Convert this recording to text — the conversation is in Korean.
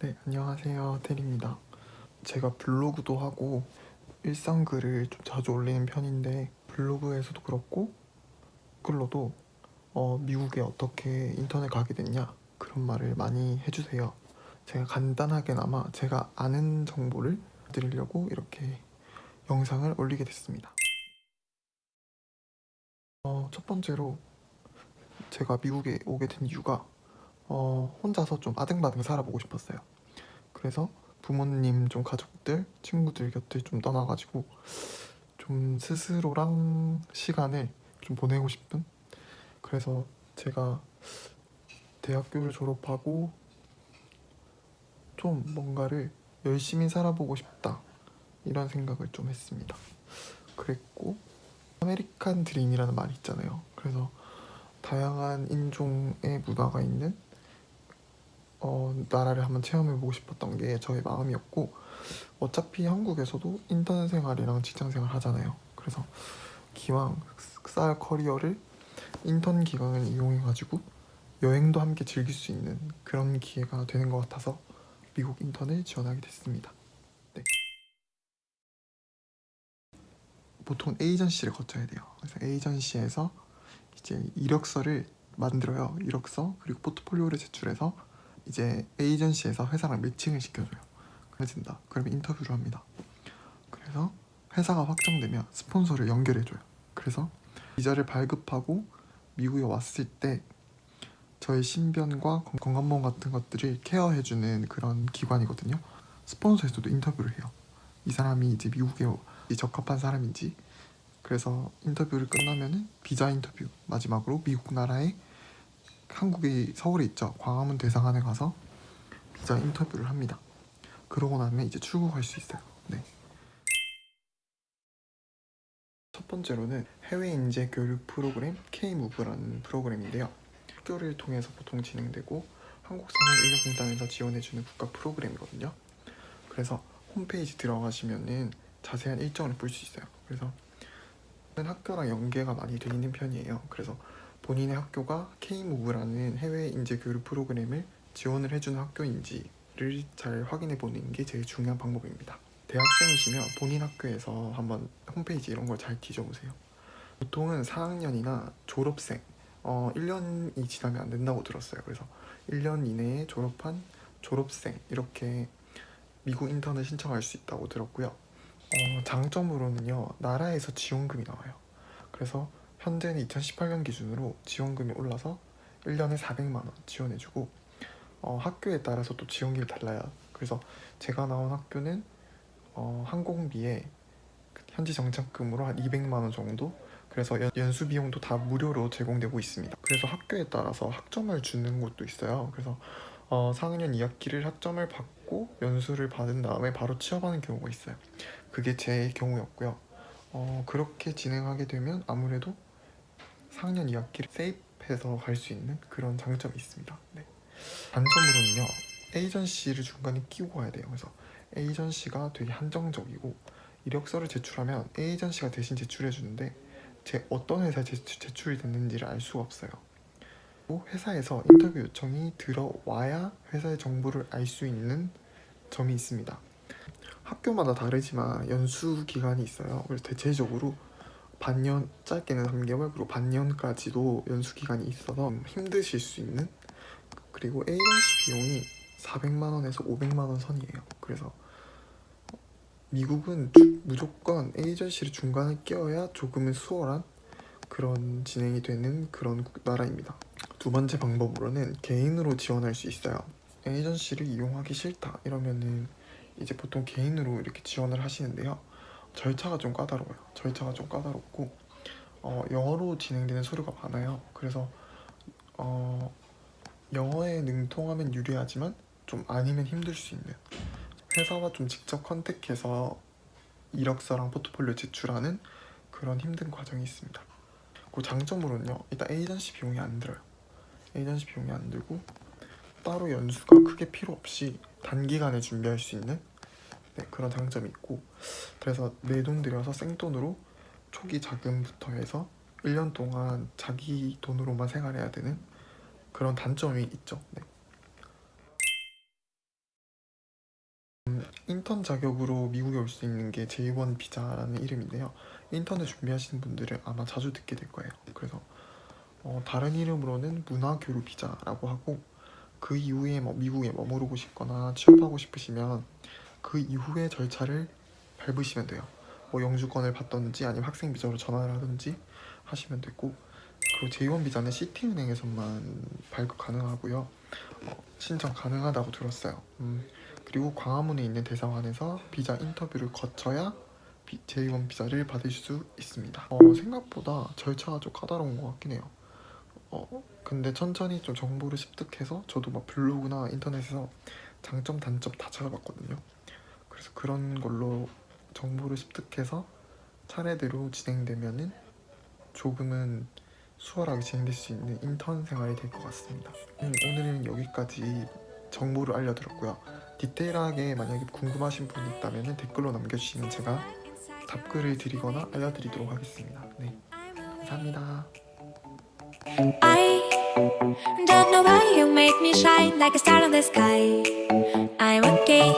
네, 안녕하세요. 테리입니다. 제가 블로그도 하고 일상글을 좀 자주 올리는 편인데 블로그에서도 그렇고 글로도 어, 미국에 어떻게 인터넷 가게 됐냐 그런 말을 많이 해주세요. 제가 간단하게나마 제가 아는 정보를 드리려고 이렇게 영상을 올리게 됐습니다. 어, 첫 번째로 제가 미국에 오게 된 이유가 어, 혼자서 좀 아등바등 살아보고 싶었어요. 그래서 부모님 좀 가족들, 친구들 곁을 좀 떠나가지고 좀 스스로랑 시간을 좀 보내고 싶은 그래서 제가 대학교를 졸업하고 좀 뭔가를 열심히 살아보고 싶다 이런 생각을 좀 했습니다. 그랬고 아메리칸 드림이라는 말이 있잖아요. 그래서 다양한 인종의 문화가 있는 어, 나라를 한번 체험해보고 싶었던 게 저의 마음이었고 어차피 한국에서도 인턴 생활이랑 직장 생활 하잖아요. 그래서 기왕 쌓을 커리어를 인턴 기간을 이용해가지고 여행도 함께 즐길 수 있는 그런 기회가 되는 것 같아서 미국 인턴을 지원하게 됐습니다. 네. 보통 에이전시를 거쳐야 돼요. 그래서 에이전시에서 이제 이력서를 만들어요. 이력서 그리고 포트폴리오를 제출해서 이제 에이전시에서 회사랑 매칭을 시켜줘요. 그래진다. 그러면 인터뷰를 합니다. 그래서 회사가 확정되면 스폰서를 연결해줘요. 그래서 비자를 발급하고 미국에 왔을 때 저의 신변과 건강보험 같은 것들을 케어해주는 그런 기관이거든요. 스폰서에서도 인터뷰를 해요. 이 사람이 이제 미국에 적합한 사람인지 그래서 인터뷰를 끝나면은 비자 인터뷰 마지막으로 미국 나라에 한국의 서울에 있죠. 광화문 대사관에 가서 비자 인터뷰를 합니다. 그러고 나면 이제 출국할 수 있어요. 네. 첫 번째로는 해외 인재 교육 프로그램 K-무브라는 프로그램인데요. 학교를 통해서 보통 진행되고 한국산업인력공단에서 지원해주는 국가 프로그램이거든요. 그래서 홈페이지 들어가시면은 자세한 일정을 볼 수 있어요. 그래서 학교랑 연계가 많이 돼 있는 편이에요. 그래서 본인의 학교가 K-무브라는 해외 인재 교육 프로그램을 지원을 해주는 학교인지를 잘 확인해 보는 게 제일 중요한 방법입니다. 대학생이시면 본인 학교에서 한번 홈페이지 이런 걸 잘 뒤져보세요. 보통은 4학년이나 졸업생 어, 1년이 지나면 안 된다고 들었어요. 그래서 1년 이내에 졸업한 졸업생 이렇게 미국 인턴을 신청할 수 있다고 들었고요 어, 장점으로는요 나라에서 지원금이 나와요. 그래서 현재는 2018년 기준으로 지원금이 올라서 1년에 400만원 지원해주고 어, 학교에 따라서 또 지원금이 달라요. 그래서 제가 나온 학교는 어, 항공비에 현지 정착금으로 한 200만원 정도? 그래서 연, 수 비용도 다 무료로 제공되고 있습니다. 그래서 학교에 따라서 학점을 주는 곳도 있어요. 그래서 어, 4학년 2학기를 학점을 받고 연수를 받은 다음에 바로 취업하는 경우가 있어요 그게 제 경우였고요. 어, 그렇게 진행하게 되면 아무래도 4학년 2학기를 세입해서 갈 수 있는 그런 장점이 있습니다. 네. 단점으로는요 에이전시를 중간에 끼고 가야 돼요. 그래서 에이전시가 되게 한정적이고 이력서를 제출하면 에이전시가 대신 제출해 주는데 제 어떤 회사에 제출, 이 됐는지를 알 수가 없어요. 회사에서 인터뷰 요청이 들어와야 회사의 정보를 알 수 있는 점이 있습니다 학교마다 다르지만 연수 기간이 있어요. 그래서 대체적으로 반년 짧게는 3개월 그리고 반년까지도 연수 기간이 있어서 힘드실 수 있는 그리고 에이전시 비용이 400만원에서 500만원 선이에요. 그래서 미국은 무조건 에이전시를 중간에 끼워야 조금은 수월한 그런 진행이 되는 그런 나라입니다. 두 번째 방법으로는 개인으로 지원할 수 있어요. 에이전시를 이용하기 싫다 이러면은 이제 보통 개인으로 이렇게 지원을 하시는데요. 절차가 좀 까다로워요. 절차가 좀 까다롭고 어, 영어로 진행되는 서류가 많아요. 그래서 어, 영어에 능통하면 유리하지만 좀 아니면 힘들 수 있는 회사와 좀 직접 컨택해서 이력서랑 포트폴리오 제출하는 그런 힘든 과정이 있습니다. 그 장점으로는요 일단 에이전시 비용이 안 들어요. 에이전시 비용이 안 들고 따로 연수가 크게 필요 없이 단기간에 준비할 수 있는 네, 그런 장점이 있고 그래서 내 돈 들여서 생돈으로 초기 자금부터 해서 1년 동안 자기 돈으로만 생활해야 되는 그런 단점이 있죠. 네. 음, 인턴 자격으로 미국에 올 수 있는 게 J1 비자라는 이름인데요. 인턴을 준비하시는 분들은 아마 자주 듣게 될 거예요. 그래서 어, 다른 이름으로는 문화교류 비자라고 하고 그 이후에 뭐 미국에 머무르고 싶거나 취업하고 싶으시면 그 이후의 절차를 밟으시면 돼요. 뭐 영주권을 받던지 아니면 학생 비자로 전환을 하든지 하시면 되고 그리고 J1 비자는 시티은행에서만 발급 가능하고요. 어, 신청 가능하다고 들었어요. 음, 그리고 광화문에 있는 대사관에서 비자 인터뷰를 거쳐야 비- J1 비자를 받을 수 있습니다. 어, 생각보다 절차가 좀 까다로운 것 같긴 해요. 어, 근데 천천히 좀 정보를 습득해서 저도 막 블로그나 인터넷에서 장점 단점 다 찾아봤거든요. 그래서 그런 걸로 정보를 습득해서 차례대로 진행되면은 조금은 수월하게 진행될 수 있는 인턴 생활이 될 것 같습니다. 음, 오늘은 여기까지 정보를 알려드렸고요. 디테일하게 만약에 궁금하신 분이 있다면 댓글로 남겨주시면 제가 답글을 드리거나 알려드리도록 하겠습니다. 네, 감사합니다. I don't know why you make me shine like a star in the sky. I'm okay,